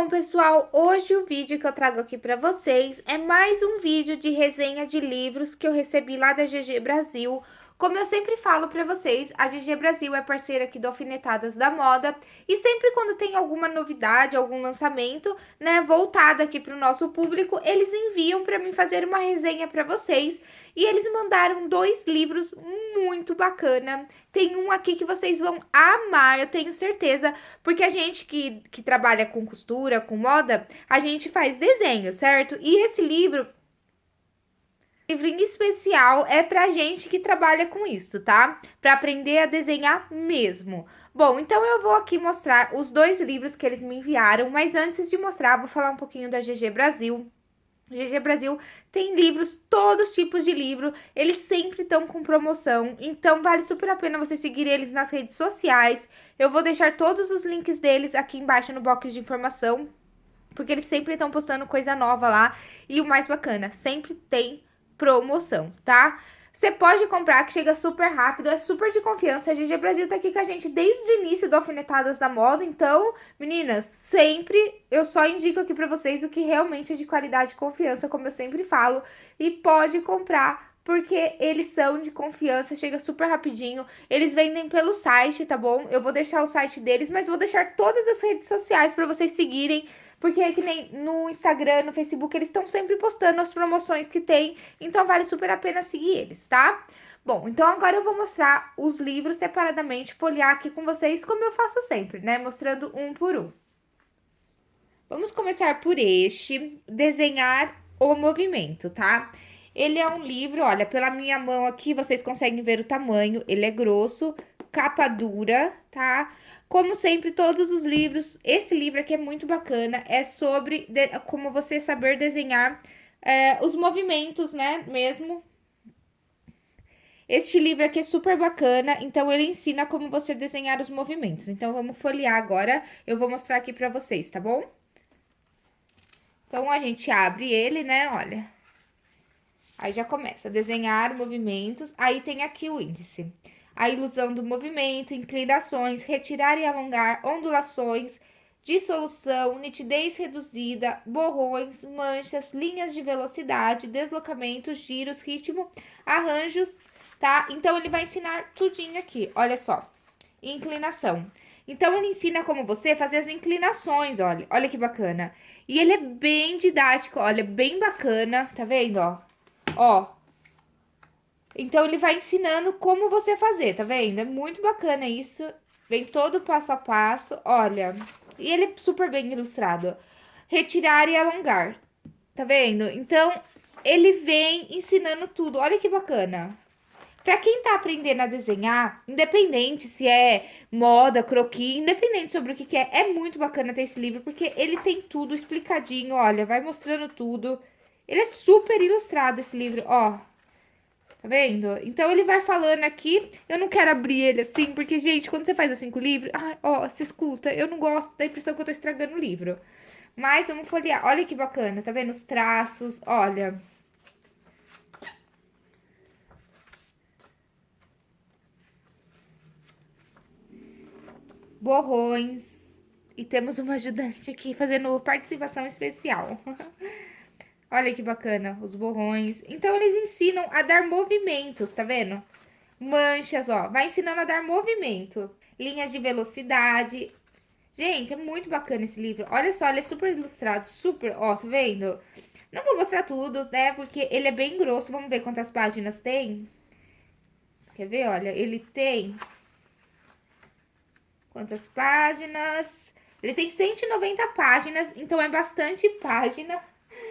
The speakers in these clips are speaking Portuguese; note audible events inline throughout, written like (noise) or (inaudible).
Bom, pessoal, hoje o vídeo que eu trago aqui para vocês é mais um vídeo de resenha de livros que eu recebi lá da GG Brasil, como eu sempre falo pra vocês, a GG Brasil é parceira aqui do Alfinetadas da Moda e sempre quando tem alguma novidade, algum lançamento, né, voltado aqui pro nosso público, eles enviam pra mim fazer uma resenha pra vocês e eles mandaram dois livros muito bacana. Tem um aqui que vocês vão amar, eu tenho certeza, porque a gente que, que trabalha com costura, com moda, a gente faz desenho, certo? E esse livro livro em especial é pra gente que trabalha com isso, tá? Pra aprender a desenhar mesmo. Bom, então eu vou aqui mostrar os dois livros que eles me enviaram, mas antes de mostrar, vou falar um pouquinho da GG Brasil. GG Brasil tem livros, todos tipos de livro, eles sempre estão com promoção, então vale super a pena você seguir eles nas redes sociais. Eu vou deixar todos os links deles aqui embaixo no box de informação, porque eles sempre estão postando coisa nova lá. E o mais bacana, sempre tem promoção, tá? Você pode comprar, que chega super rápido, é super de confiança. A GG Brasil tá aqui com a gente desde o início do Alfinetadas da Moda. Então, meninas, sempre eu só indico aqui pra vocês o que realmente é de qualidade e confiança, como eu sempre falo. E pode comprar, porque eles são de confiança, chega super rapidinho. Eles vendem pelo site, tá bom? Eu vou deixar o site deles, mas vou deixar todas as redes sociais pra vocês seguirem porque é que nem no Instagram, no Facebook, eles estão sempre postando as promoções que tem, então vale super a pena seguir eles, tá? Bom, então agora eu vou mostrar os livros separadamente, folhear aqui com vocês, como eu faço sempre, né? Mostrando um por um. Vamos começar por este, Desenhar o Movimento, tá? Ele é um livro, olha, pela minha mão aqui, vocês conseguem ver o tamanho, ele é grosso, capa dura, tá? Como sempre, todos os livros, esse livro aqui é muito bacana, é sobre de, como você saber desenhar é, os movimentos, né, mesmo. Este livro aqui é super bacana, então ele ensina como você desenhar os movimentos. Então, vamos folhear agora, eu vou mostrar aqui pra vocês, tá bom? Então, a gente abre ele, né, olha. Aí já começa a desenhar movimentos, aí tem aqui o índice a ilusão do movimento, inclinações, retirar e alongar, ondulações, dissolução, nitidez reduzida, borrões, manchas, linhas de velocidade, deslocamentos, giros, ritmo, arranjos, tá? Então, ele vai ensinar tudinho aqui, olha só. Inclinação. Então, ele ensina como você fazer as inclinações, olha, olha que bacana. E ele é bem didático, olha, bem bacana, tá vendo, ó? Ó, então, ele vai ensinando como você fazer, tá vendo? É muito bacana isso. Vem todo passo a passo, olha. E ele é super bem ilustrado. Retirar e alongar, tá vendo? Então, ele vem ensinando tudo. Olha que bacana. Pra quem tá aprendendo a desenhar, independente se é moda, croquis, independente sobre o que, que é, é muito bacana ter esse livro, porque ele tem tudo explicadinho, olha, vai mostrando tudo. Ele é super ilustrado, esse livro, ó. Tá vendo? Então, ele vai falando aqui. Eu não quero abrir ele assim, porque, gente, quando você faz assim com o livro... Ah, ó, você escuta. Eu não gosto da impressão que eu tô estragando o livro. Mas, vamos folhear. Olha que bacana, tá vendo? Os traços, olha... Borrões. E temos uma ajudante aqui fazendo participação especial. (laughs) Olha que bacana, os borrões. Então, eles ensinam a dar movimentos, tá vendo? Manchas, ó, vai ensinando a dar movimento. Linhas de velocidade. Gente, é muito bacana esse livro. Olha só, ele é super ilustrado, super, ó, tá vendo? Não vou mostrar tudo, né, porque ele é bem grosso. Vamos ver quantas páginas tem. Quer ver? Olha, ele tem... Quantas páginas? Ele tem 190 páginas, então é bastante página.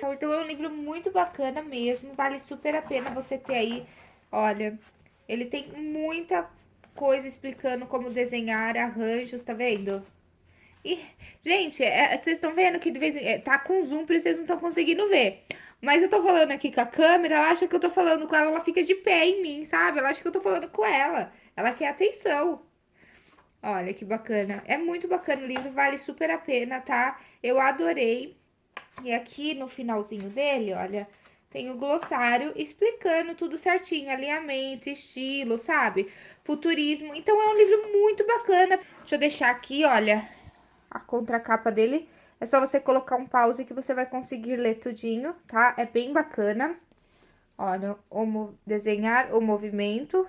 Então é um livro muito bacana mesmo, vale super a pena você ter aí, olha, ele tem muita coisa explicando como desenhar arranjos, tá vendo? E, gente, é, vocês estão vendo que de vez em é, tá com zoom, por isso vocês não estão conseguindo ver. Mas eu tô falando aqui com a câmera, ela acha que eu tô falando com ela, ela fica de pé em mim, sabe? Ela acha que eu tô falando com ela. Ela quer atenção. Olha que bacana. É muito bacana o livro, vale super a pena, tá? Eu adorei. E aqui no finalzinho dele, olha, tem o glossário explicando tudo certinho, alinhamento, estilo, sabe? Futurismo. Então, é um livro muito bacana. Deixa eu deixar aqui, olha, a contracapa dele É só você colocar um pause que você vai conseguir ler tudinho, tá? É bem bacana. Olha, o, desenhar o movimento.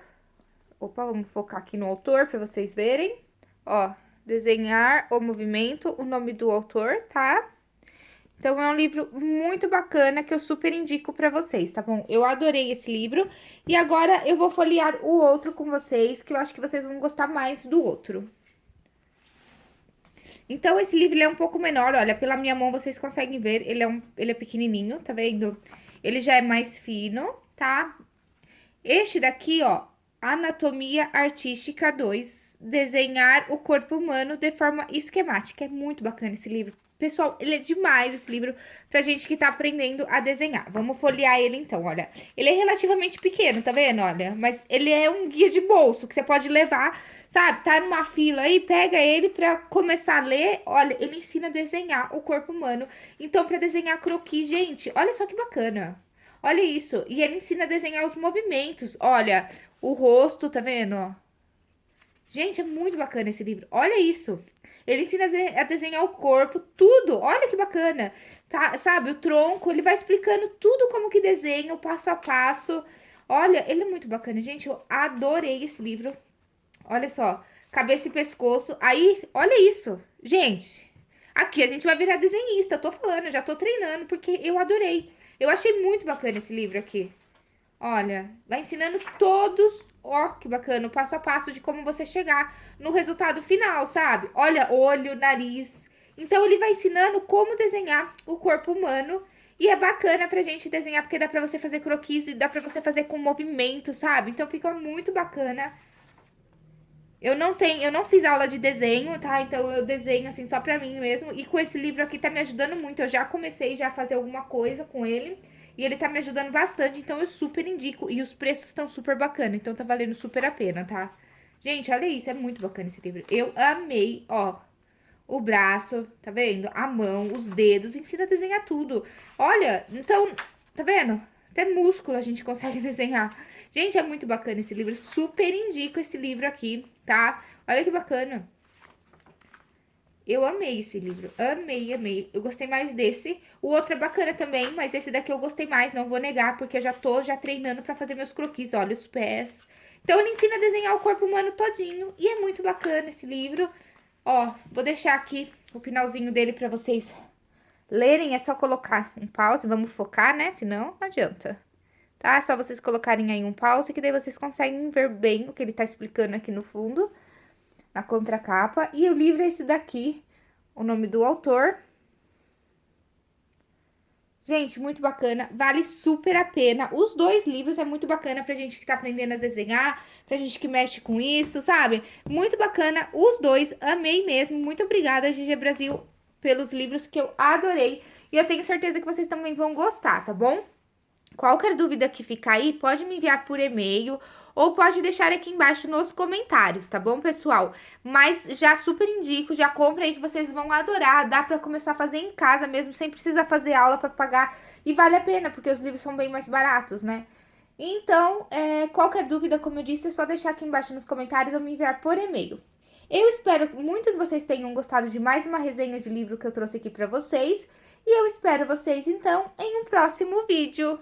Opa, vamos focar aqui no autor para vocês verem. Ó, desenhar o movimento, o nome do autor, tá? Então, é um livro muito bacana que eu super indico para vocês, tá bom? Eu adorei esse livro e agora eu vou folhear o outro com vocês, que eu acho que vocês vão gostar mais do outro. Então, esse livro é um pouco menor, olha, pela minha mão vocês conseguem ver, ele é, um, ele é pequenininho, tá vendo? Ele já é mais fino, tá? Este daqui, ó, Anatomia Artística 2, Desenhar o Corpo Humano de Forma Esquemática. É muito bacana esse livro. Pessoal, ele é demais esse livro pra gente que tá aprendendo a desenhar. Vamos folhear ele então, olha. Ele é relativamente pequeno, tá vendo? Olha, mas ele é um guia de bolso que você pode levar, sabe? Tá numa fila aí, pega ele pra começar a ler. Olha, ele ensina a desenhar o corpo humano. Então, pra desenhar croquis, gente, olha só que bacana. Olha isso. E ele ensina a desenhar os movimentos. Olha, o rosto, tá vendo? Gente, é muito bacana esse livro. Olha isso. Ele ensina a desenhar o corpo, tudo. Olha que bacana. Tá, sabe, o tronco, ele vai explicando tudo como que desenha, o passo a passo. Olha, ele é muito bacana. Gente, eu adorei esse livro. Olha só, cabeça e pescoço. Aí, olha isso. Gente, aqui a gente vai virar desenhista. Tô falando, já tô treinando, porque eu adorei. Eu achei muito bacana esse livro aqui. Olha, vai ensinando todos, ó, que bacana, o passo a passo de como você chegar no resultado final, sabe? Olha, olho, nariz. Então, ele vai ensinando como desenhar o corpo humano. E é bacana pra gente desenhar, porque dá pra você fazer croquis e dá pra você fazer com movimento, sabe? Então, fica muito bacana. Eu não tenho, eu não fiz aula de desenho, tá? Então, eu desenho, assim, só pra mim mesmo. E com esse livro aqui tá me ajudando muito. Eu já comecei já a fazer alguma coisa com ele. E ele tá me ajudando bastante, então eu super indico. E os preços estão super bacana, então tá valendo super a pena, tá? Gente, olha isso, é muito bacana esse livro. Eu amei, ó, o braço, tá vendo? A mão, os dedos, ensina a desenhar tudo. Olha, então, tá vendo? Até músculo a gente consegue (laughs) desenhar. Gente, é muito bacana esse livro, super indico esse livro aqui, tá? Olha que bacana. Eu amei esse livro, amei, amei. Eu gostei mais desse. O outro é bacana também, mas esse daqui eu gostei mais, não vou negar, porque eu já tô já treinando pra fazer meus croquis, olha os pés. Então, ele ensina a desenhar o corpo humano todinho, e é muito bacana esse livro. Ó, vou deixar aqui o finalzinho dele pra vocês lerem, é só colocar um pause, vamos focar, né? Senão, não adianta. Tá? É só vocês colocarem aí um pause, que daí vocês conseguem ver bem o que ele tá explicando aqui no fundo na contracapa. E o livro é esse daqui, o nome do autor. Gente, muito bacana, vale super a pena. Os dois livros é muito bacana pra gente que tá aprendendo a desenhar, pra gente que mexe com isso, sabe? Muito bacana, os dois, amei mesmo. Muito obrigada, GG Brasil, pelos livros que eu adorei. E eu tenho certeza que vocês também vão gostar, tá bom? Qualquer dúvida que ficar aí, pode me enviar por e-mail ou pode deixar aqui embaixo nos comentários, tá bom, pessoal? Mas já super indico, já compra aí que vocês vão adorar, dá pra começar a fazer em casa mesmo, sem precisar fazer aula pra pagar, e vale a pena, porque os livros são bem mais baratos, né? Então, é, qualquer dúvida, como eu disse, é só deixar aqui embaixo nos comentários ou me enviar por e-mail. Eu espero muito que vocês tenham gostado de mais uma resenha de livro que eu trouxe aqui pra vocês, e eu espero vocês, então, em um próximo vídeo.